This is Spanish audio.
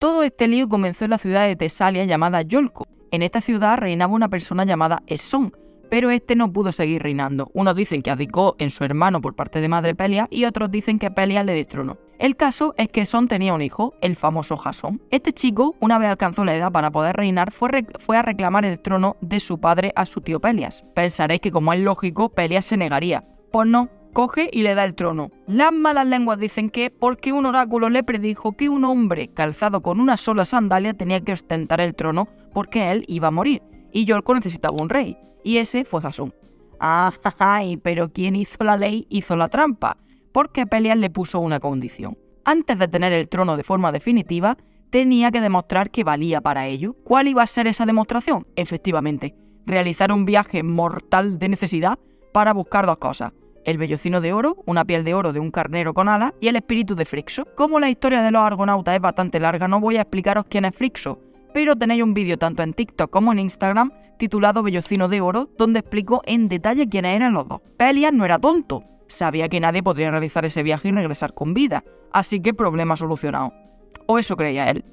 Todo este lío comenzó en la ciudad de Tesalia llamada Yolco. En esta ciudad reinaba una persona llamada Esón, pero este no pudo seguir reinando. Unos dicen que abdicó en su hermano por parte de madre Pelia y otros dicen que Pelia le destronó. El caso es que Son tenía un hijo, el famoso Jasón. Este chico, una vez alcanzó la edad para poder reinar, fue, fue a reclamar el trono de su padre a su tío Pelias. Pensaréis que como es lógico, Pelias se negaría. Pues no, coge y le da el trono. Las malas lenguas dicen que porque un oráculo le predijo que un hombre calzado con una sola sandalia tenía que ostentar el trono porque él iba a morir y Yolko necesitaba un rey, y ese fue Jasón. ¡Ay! Pero quien hizo la ley hizo la trampa, porque Pelias le puso una condición. Antes de tener el trono de forma definitiva, tenía que demostrar que valía para ello. ¿Cuál iba a ser esa demostración? Efectivamente, realizar un viaje mortal de necesidad para buscar dos cosas. El vellocino de oro, una piel de oro de un carnero con alas, y el espíritu de Frixo. Como la historia de los argonautas es bastante larga, no voy a explicaros quién es Frixo, pero tenéis un vídeo tanto en TikTok como en Instagram titulado Bellocino de Oro, donde explico en detalle quiénes eran los dos. Pelias no era tonto, sabía que nadie podría realizar ese viaje y regresar con vida, así que problema solucionado. O eso creía él.